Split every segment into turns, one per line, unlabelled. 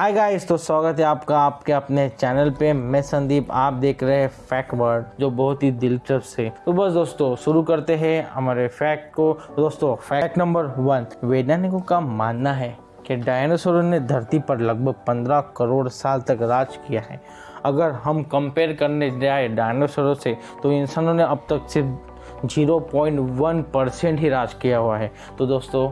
Hi guys तो स्वागत है आपका आपके अपने चैनल पे। मैं संदीप, आप देख रहे हैं फैक्ट वर्ड जो बहुत ही दिलचस्प है तो बस दोस्तों, शुरू करते हैं हमारे फैक्ट को। दोस्तों फैक्ट नंबर वन वैज्ञानिकों का मानना है कि डायनासोर ने धरती पर लगभग 15 करोड़ साल तक राज किया है। अगर हम कंपेयर करने जाए डायनासोरों से तो इंसानों ने अब तक सिर्फ़ 0.1 परसेंट ही राज किया हुआ है। तो दोस्तों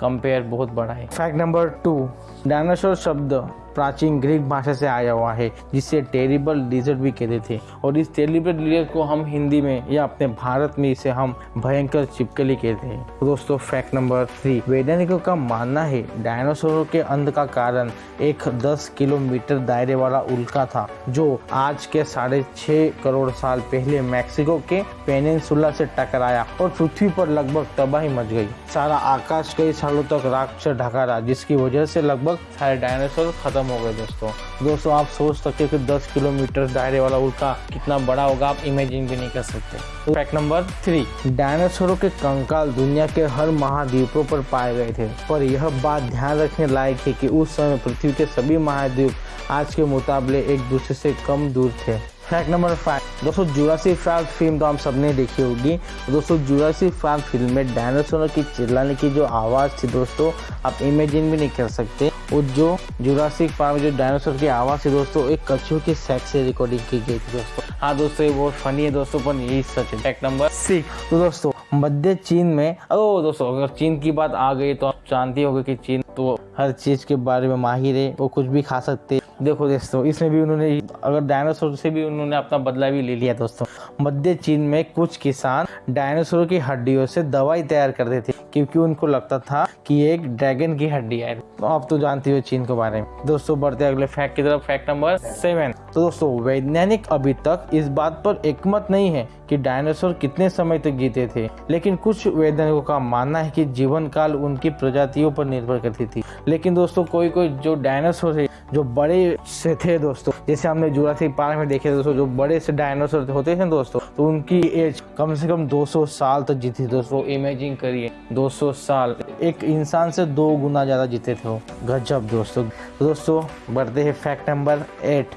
कंपेयर बहुत बड़ा है। फैक्ट नंबर टू डायनासोर शब्द प्राचीन ग्रीक भाषा से आया हुआ है, जिसे टेरिबल डिजर्ट भी कहते थे। और इस टेरिबल डिजर्ट को हम हिंदी में या अपने भारत में इसे हम भयंकर चिपकली कहते हैं। तो दोस्तों फैक्ट नंबर थ्री वैज्ञानिकों का मानना है डायनासोरों के अंत का कारण एक 10 किलोमीटर दायरे वाला उल्का था, जो आज के साढ़े छह करोड़ साल पहले मैक्सिको के पेनिनसुला से टकराया और पृथ्वी पर लगभग तबाही मच गई। सारा आकाश कई सालों तक राख से ढका रहा, जिसकी वजह से लगभग सारे डायनासोर खत्म हो गए दोस्तों। दोस्तों, आप सोच सकते हो कि 10 किलोमीटर दायरे वाला उल्का कितना बड़ा होगा, आप इमेजिन भी नहीं कर सकते। फैक्ट नंबर थ्री डायनासोरों के कंकाल दुनिया के हर महाद्वीपों पर पाए गए थे। पर यह बात ध्यान रखने लायक है कि उस समय पृथ्वी के सभी महाद्वीप आज के मुकाबले एक दूसरे से कम दूर थे। फैक्ट नंबर फाइव दोस्तों जुरासी पार्क फ़िल्म तो हम सबने देखी होगी। दोस्तों जुरासी पार्क फ़िल्म में डायनासोर की चिल्लाने की जो आवाज़ थी दोस्तों, आप इमेजिन भी नहीं कर सकते। और जो जुरासिक पार्क जो डायनासोर की आवाज़ थी दोस्तों, एक कछुए की सेक्स से रिकॉर्डिंग की गई थी दोस्तों। हाँ दोस्तों, ये बहुत फनी है दोस्तों, पर यही सच है। फैक्ट नंबर सिक्स तो दोस्तों, मध्य चीन में, ओ दोस्तों, अगर चीन की बात आ गई तो आप जानती होगी कि चीन तो हर चीज़ के बारे में माहिर है, वो कुछ भी खा सकते देखो दोस्तों, इसमें भी उन्होंने अगर डायनासोर से भी उन्होंने अपना बदला भी ले लिया दोस्तों। मध्य चीन में कुछ किसान डायनासोर की हड्डियों से दवाई तैयार करते थे, क्योंकि उनको लगता था कि एक ड्रैगन की हड्डी है। तो आप तो जानती हो चीन के बारे में। दोस्तों, बढ़ते अगले फैक्ट की तरफ़। फैक्ट नंबर सेवन तो दोस्तों, वैज्ञानिक अभी तक इस बात पर एकमत नहीं है कि डायनासोर कितने समय तक तो जीते थे। लेकिन कुछ वैज्ञानिकों का मानना है कि जीवन काल उनकी प्रजातियों पर निर्भर करती थी। लेकिन दोस्तों कोई कोई जो डायनासोर है जो बड़े से थे दोस्तों, जैसे हमने जुरासिक पार्क में देखे दोस्तों, जो बड़े से डायनासोर होते थे दोस्तों तो उनकी एज कम से कम 200 साल तक तो जीती दोस्तों इमेजिन करिए 200 साल। एक इंसान से दो गुना ज़्यादा जीते थे वो। गजब दोस्तों। दोस्तों, बढ़ते हैं फैक्ट नंबर एट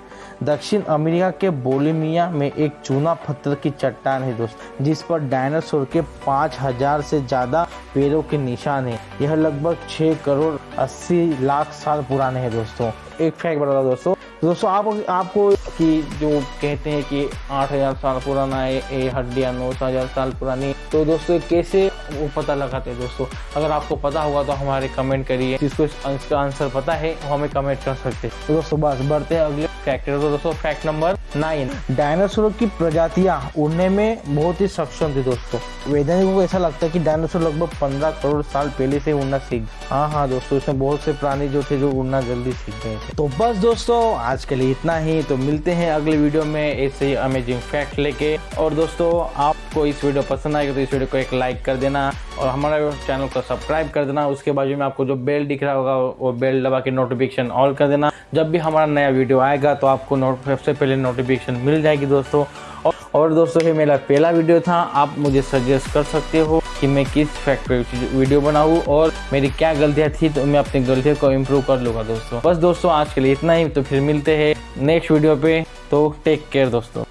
दक्षिण अमेरिका के बोलिमिया में एक चूना पत्थर की चट्टान है दोस्त, जिस पर डायनासोर के पाँच हज़ार से ज़्यादा पेड़ों के निशान है। यह लगभग छह करोड़ अस्सी लाख साल पुराने हैं दोस्तों। एक फैक्ट बता दोस्तों। दोस्तों, आप आपको कि जो कहते हैं कि आठ हज़ार साल पुराना है ये हड्डियाँ, नौ हज़ार साल पुरानी। तो दोस्तों, कैसे वो पता लगाते हैं दोस्तों? अगर आपको पता होगा तो हमारे कमेंट करिए। जिसको इसका आंसर पता है, वो हमें कमेंट कर सकते हैं। तो दोस्तों, बस बढ़ते हैं अगले फैक्ट तो दोस्तों फैक्ट नंबर नाइन डायनासोर की प्रजातियाँ उड़ने में बहुत ही सक्षम थी दोस्तों। वैज्ञानिकों को ऐसा लगता है कि डायनासोर लगभग पंद्रह करोड़ साल पहले से उड़ना सीख हाँ हाँ दोस्तों, इसमें बहुत से प्राणी जो थे जो उड़ना जल्दी सीख गए थे। तो बस दोस्तों, आज के लिए इतना ही। तो मिलते हैं अगले वीडियो में ऐसे ही अमेजिंग फैक्ट लेके। और दोस्तों, आपको इस वीडियो पसंद आएगा तो इस वीडियो को एक लाइक कर देना। और हमारे चैनल को सब्सक्राइब कर देना। उसके बाजू में आपको जो बेल दिख रहा होगा वो बेल दबा के नोटिफिकेशन ऑल कर देना। जब भी हमारा नया वीडियो आएगा तो आपको सबसे पहले नोटिफिकेशन मिल जाएगी दोस्तों। और, दोस्तों ये मेरा पहला वीडियो था। आप मुझे सजेस्ट कर सकते हो कि मैं किस फैक्ट पे वीडियो बनाऊँ और मेरी क्या गलतियाँ थी तो मैं अपनी गलतियों को इम्प्रूव कर लूँगा दोस्तों। बस दोस्तों आज के लिए इतना ही। तो फिर मिलते हैं नेक्स्ट वीडियो पे। तो टेक केयर दोस्तों।